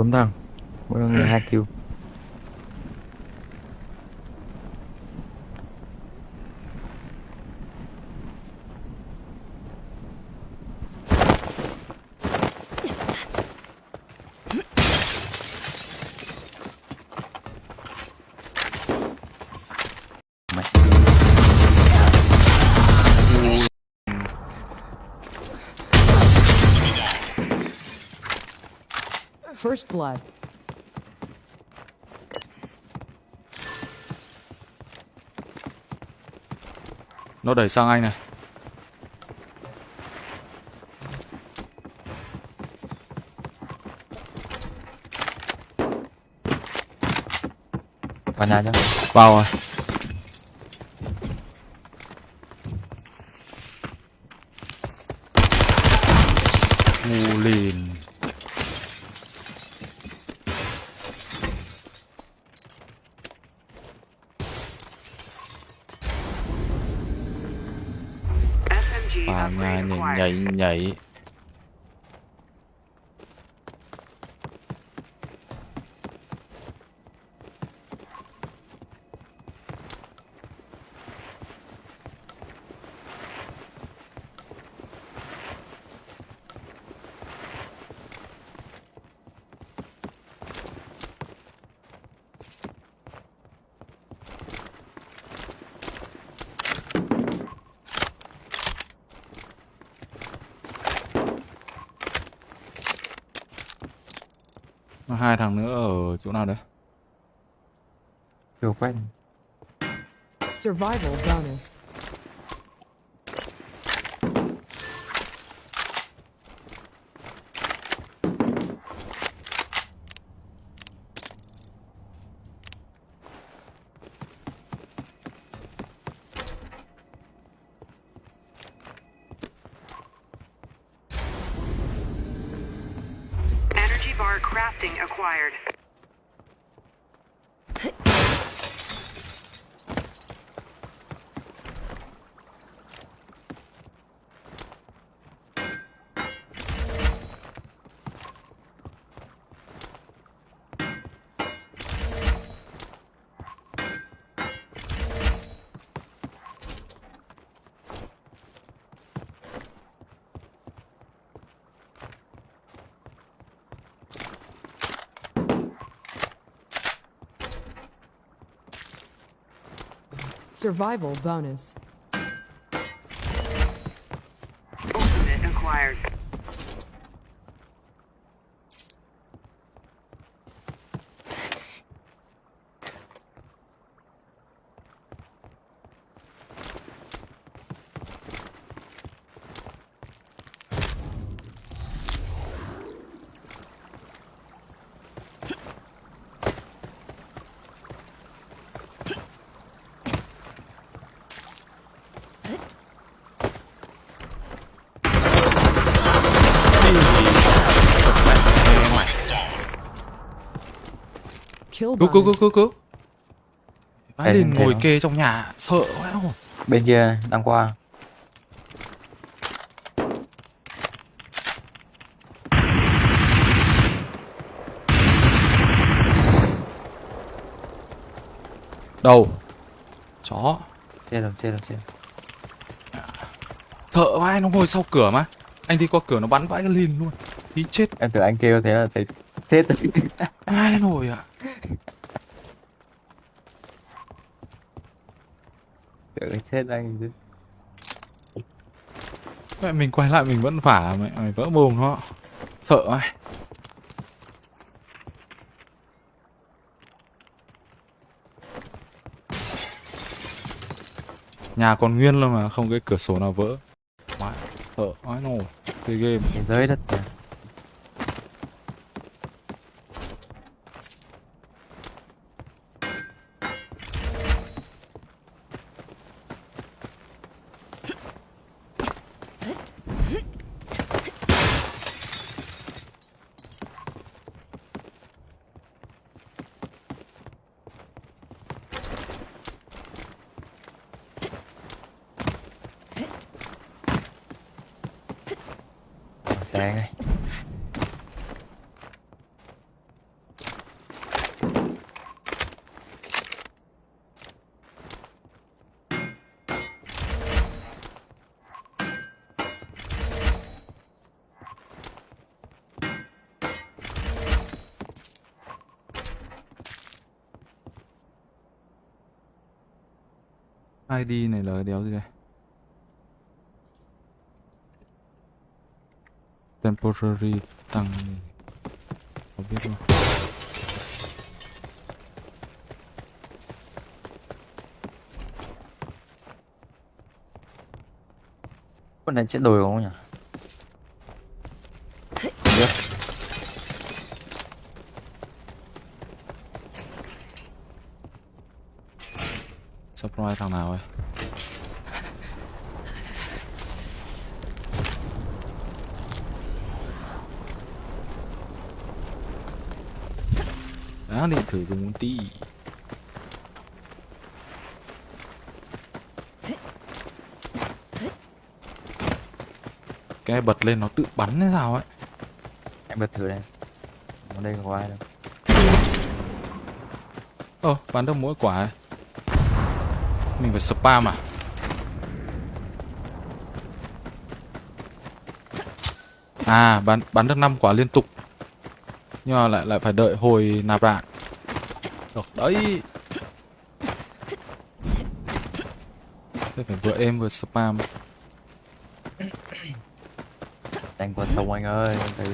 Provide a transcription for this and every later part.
bốn thằng mỗi người hai kill blood. Nó đẩy sang anh này. vào nhà cho Vào rồi. Ngu lìn. Nhảy nhảy. Hai thằng nữa ở chỗ nào đấy? chưa quét Survival bonus. Acquired. Survival bonus. Cứu cứu cứu cứu cứu. Lên thấy ngồi không? kê trong nhà sợ quá. ồ. bên kia đang qua Đầu. Chó. chết rồi chết rồi chết rồi. Sợ vãi nó ngồi sau cửa mà. Anh đi qua cửa nó bắn vãi cái lìn luôn. Tí chết. em tưởng anh kêu thế là thấy chết rồi Ai nổi à? tưởng chết anh chứ Mẹ mình quay lại mình vẫn vả mẹ mày vỡ mồm nó. Sợ ai. Nhà còn nguyên luôn mà không cái cửa sổ nào vỡ. Mẹ sợ ai nổi. Chơi game. thế giới đất này anh ID này là đéo gì đây? Temporary tăng không biết luôn con này sẽ đổi không nhỉ? Không biết. surprise thằng nào ấy Đã định thử dùng tí Cái bật lên nó tự bắn hay sao ấy em bật thử đây ở đây có ai đâu Ồ, bắn được mỗi quả ấy. Mình phải spam à? À, bắn bắn được 5 quả liên tục. Nhưng mà lại lại phải đợi hồi nạp đạn. Được đấy. Thế phải vừa êm vừa spam. đánh qua sông anh ơi em thấy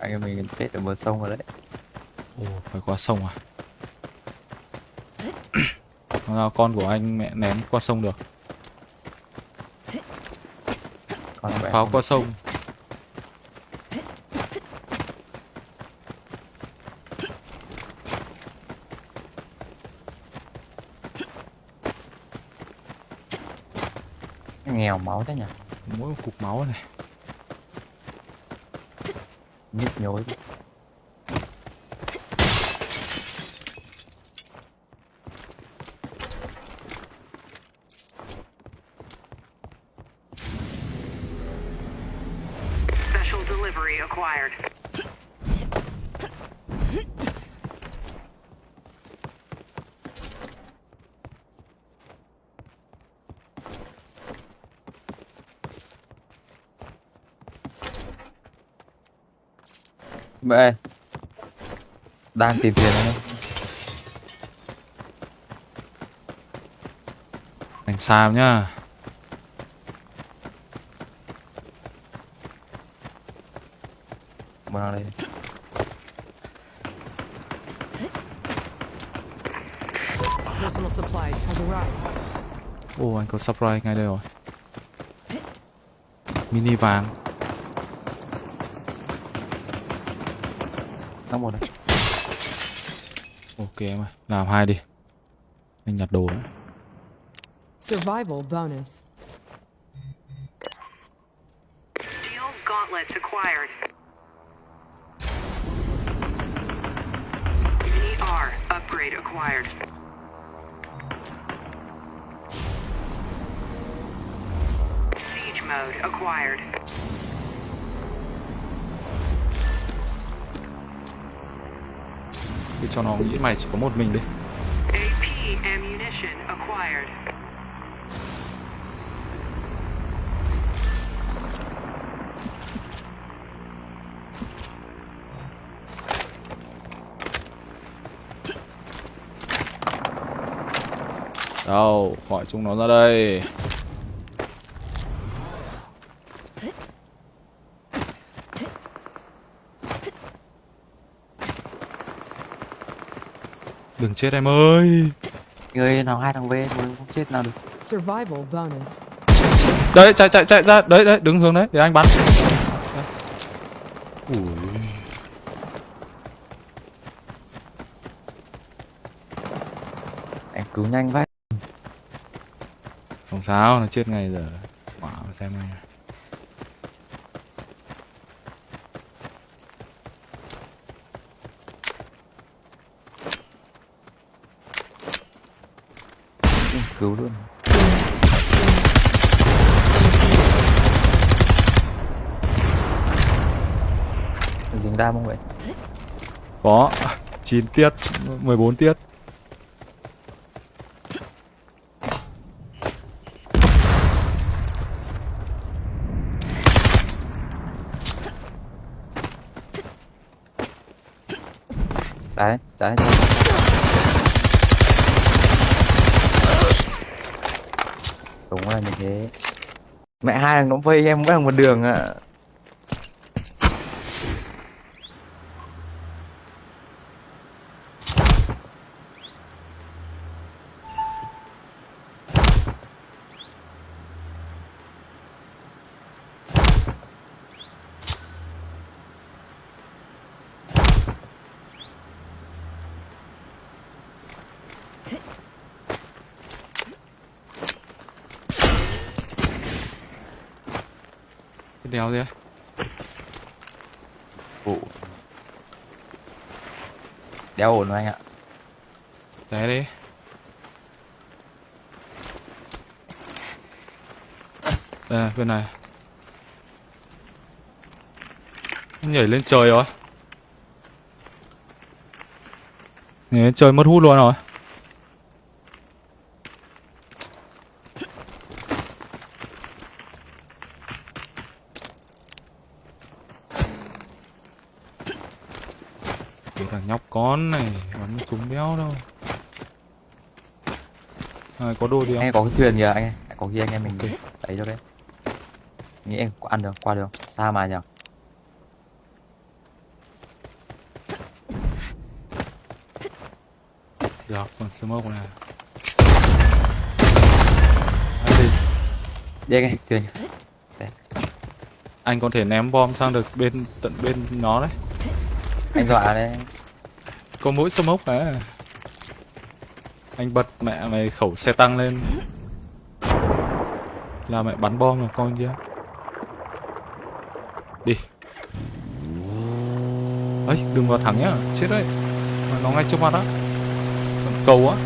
anh em mình chết ở bờ sông rồi đấy Ồ, phải qua sông à? Sao con của anh mẹ ném qua sông được? Pháo qua sông. Nghèo máu thế nhỉ Mỗi một cục máu này. nhức nhối Mẹ đang tìm tiền đấy Đánh Sam nhá. thằng đây. Ồ, anh có surprise ngay đây rồi. Mini vàng. Nó một đây Ok em ơi, làm hai đi. Anh nhặt đồ đấy. Survival bonus. Steel gauntlets acquired. Mini R upgrade acquired. Siege mode acquired. Cứ cho nó nghĩ mày chỉ có một mình đi. AP ammunition acquired. Đâu, gọi chúng nó ra đây. Đừng chết em ơi. người nào hai thằng V mà không chết nào được Survival bonus. Đấy, chạy chạy chạy ra. Đấy đấy, đứng hướng đấy để anh bắn. Ui. anh cứu nhanh vậy Không sao, nó chết ngay giờ. Quả mà xem ngay. Cứu luôn dính đam không vậy Có 9 tiết, 14 tiết. đấy trái đúng là như thế mẹ hai thằng nó vây em mỗi thằng một đường ạ à đéo gì ấy vụ đeo ổn rồi anh ạ. Té đi. Đây bên này. Nhảy lên trời rồi. Nhảy lên trời mất hút luôn rồi cái thằng con này bắn súng đéo đâu. À, có đồ gì không? Anh có cái thuyền kìa anh ơi. có khi anh em mình Ok. lấy cho đấy. Nghĩ em có ăn được qua được xa mà nhở được còn smoke này. Đấy thì đi anh thuyền anh có thể ném bom sang được bên tận bên nó đấy. Anh dọa đấy có mỗi smoke à anh bật mẹ mày khẩu xe tăng lên. Là mẹ bắn bom rồi coi kia đi. Ấy đừng vào thẳng nhá. Chết đấy. Nó ngay trước mặt á. Còn cầu á.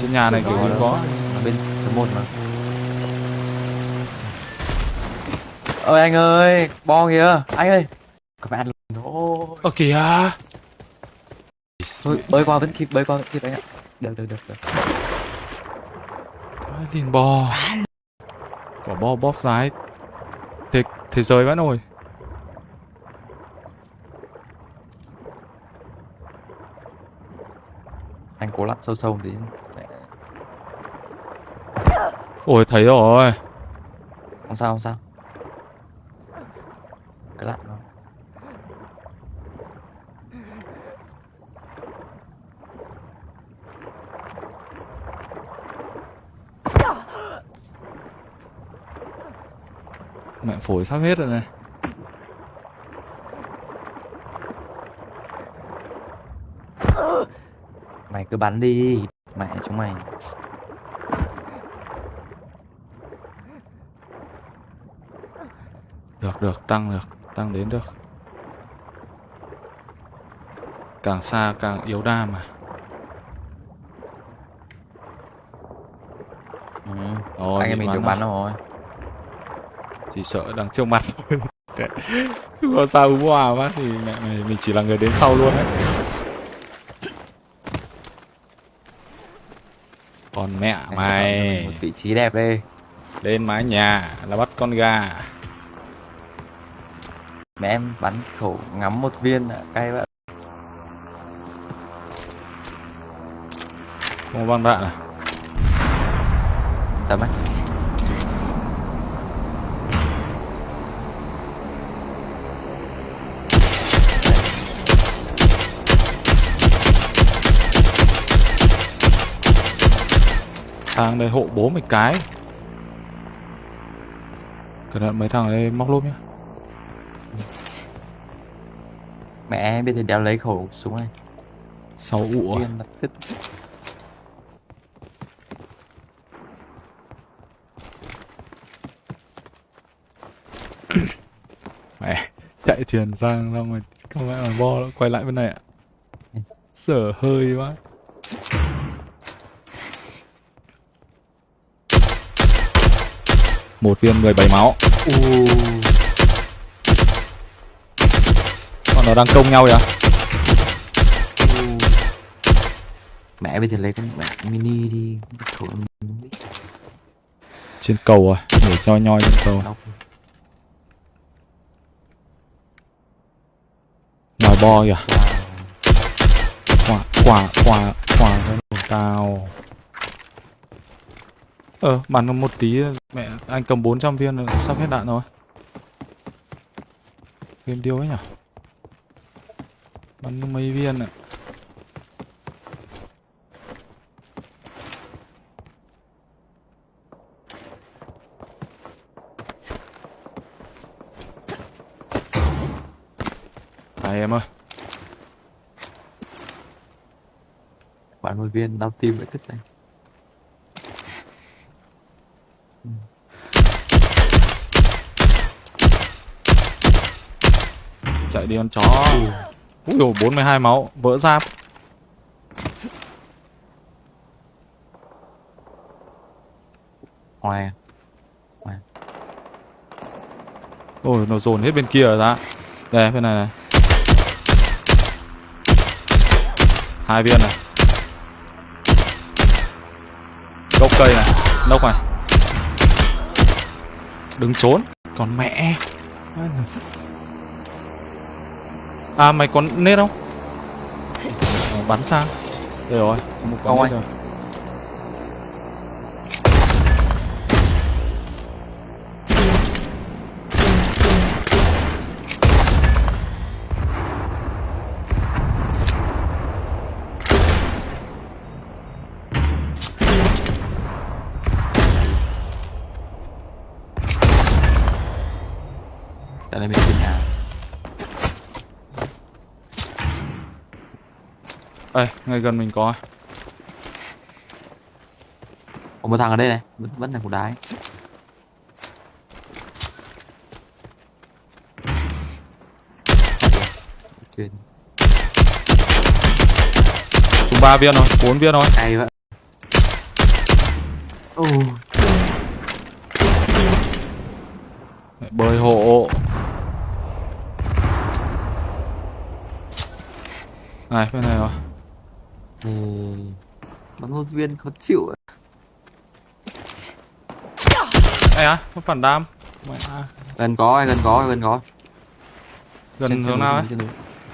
Trên nhà này kiểu như có. Ở bên số một mà. Ơi anh ơi bo kìa. Anh ơi các bạn luôn thôi. Ơ kìa. Thôi bơi qua vẫn kịp bơi qua vẫn kịp anh ạ được được được được. Ai liền bò. Quả bò bóp dài Thế, thế giới vãi nồi anh cố lặn sâu sâu tí. Mẹ, Ôi thấy rồi. Không sao không sao. Cứ lặn thôi Mẹ phổi sắp hết rồi này. Mày cứ bắn đi mẹ chúng mày. Được được tăng được Tăng đến được. Càng xa càng yếu đam mà. Ừ. Rồi, anh em mình được bắn bắn rồi. Chỉ sợ đằng trước mặt. Chứ còn sao hú hòa quá Thì mẹ mày mình chỉ là người đến sau luôn đấy. Còn mẹ mày. một vị trí đẹp đi. Lên mái nhà là bắt con gà. Mẹ em bắn khẩu ngắm một viên ạ cay vậy Không có băng đạn à? Tầm ấy Sang đây hộ bố mày cái. Cẩn thận mấy thằng đây móc lốp nhá. Mẹ biết thì đéo lấy khẩu súng này. Sáu ụ à? Là Mẹ chạy thuyền sang xong rồi Không lẽ mà bo quay lại bên này ạ. Sở hơi quá Một viên 17 máu. Còn nó đang công nhau vậy mẹ bây giờ lấy con mẹ mini đi. Trên cầu à Để cho nhoi trên cầu. Ngoài bo kìa. Quả quả quả quả đồ tao Ờ, bắn còn một tí mẹ anh cầm 400 viên là sắp hết đạn rồi. Game điêu ấy nhỉ? Bắn mấy viên ạ. Này em ơi, Bạn một viên đau tim vậy thích này. Chạy đi con chó. ui dồi, 42 máu, vỡ giáp. Ngoài Ôi, nó dồn hết bên kia rồi ra. Đây, bên này này. Hai viên này. Gốc cây này, nốc này. Đừng trốn, còn mẹ. À mày còn nết không? Bắn sang. Rồi, có một nết anh. rồi. Đây, ngay gần mình có. Có một thằng ở đây này, vẫn vẫn là cục đá ấy. Chúng ba viên rồi, bốn viên rồi. cay vậy. Ồ, Bơi hộ. Này, bên này rồi. Thì bắn một viên khó chịu ấy. Ê á, có phản đam. À. Gần có, gần có, gần có. Gần Trên- trên hướng núi, nào ấy? Trên núi,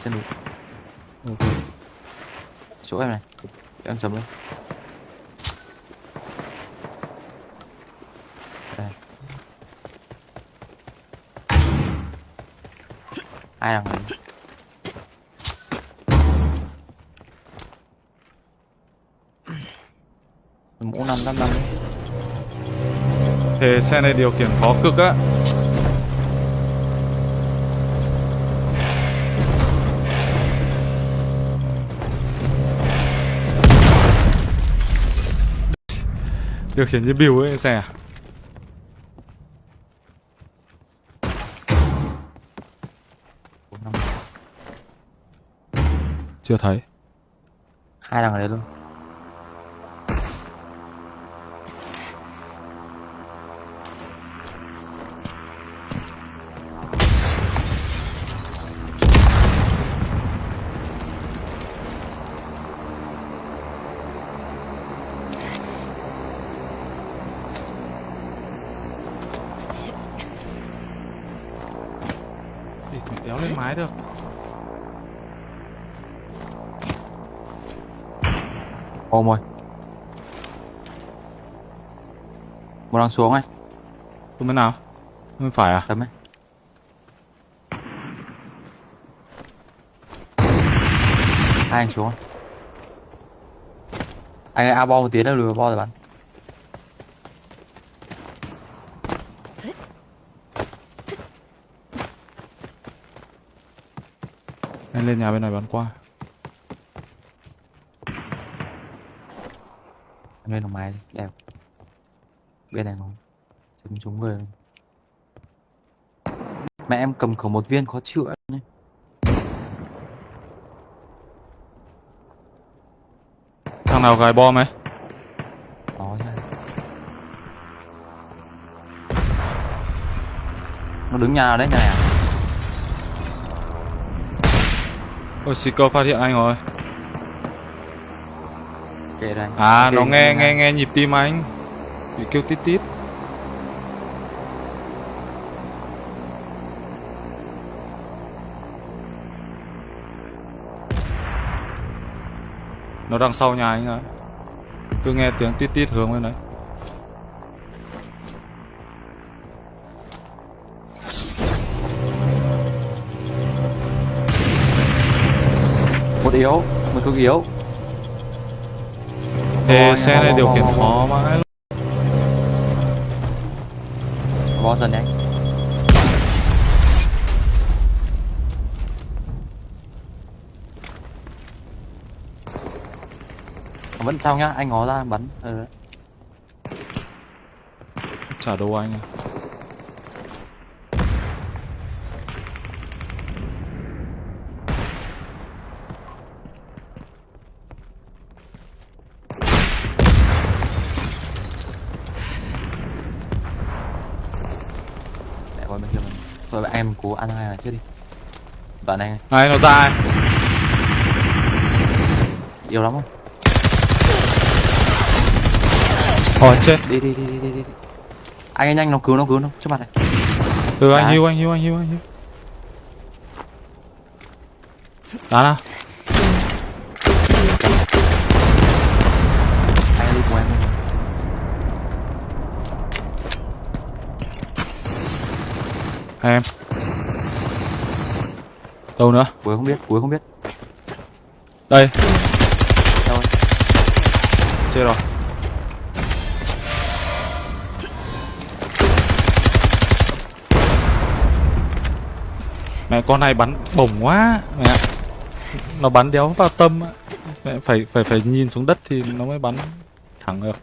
trên núi. Ok. Chỗ em này. Em chấm lên. Đây. Ai đằng này? Mũ năm năm năm Thế xe này điều khiển khó cực á. Điều khiển như biểu ấy xe à? Chưa thấy. hai đằng ở đây luôn mái được. ôm rồi một đằng xuống ấy Xuống bên nào? Bên phải à? tấm ấy hai anh xuống anh a bo một tiếng nữa lùi bo rồi bắn Anh lên nhà bên này bắn qua. Em lên đồng đi, đẹp bên này không chấm trúng người mẹ em cầm khẩu một viên khó chịu ấy. nhé Thằng nào gài bom ấy? nha nó đứng nhà nào đấy nhà này à Ôi, Seeker phát hiện anh rồi. kệ đây À, nó nghe nghe nghe nhịp tim anh. Bị kêu tít tít. Nó đằng sau nhà anh rồi. Cứ nghe tiếng tít tít hướng bên đấy. Cột yếu một cột yếu Ôi, xe này điều khiển khó mãi luôn. bó dần nhanh vẫn trong nhá anh ngó ra bắn ừ. Trả đâu anh à. để qua bên anh em cố ăn hai là trước đi đoạn này Này nó ra ai? yếu lắm không Ôi chết. đi đi đi đi đi đi anh ấy nhanh nó cứu nó cứu nó trước mặt này Ừ anh hiu anh hiu anh hiu anh hiu. Đá nào. anh đi cùng em. Hai em. Đâu nữa? cuối không biết cuối không biết Đây, đâu rồi? chết rồi. Mẹ con này bắn bổng quá mẹ ạ. Nó bắn đéo vào tâm. Mẹ phải phải phải nhìn xuống đất thì nó mới bắn thẳng được.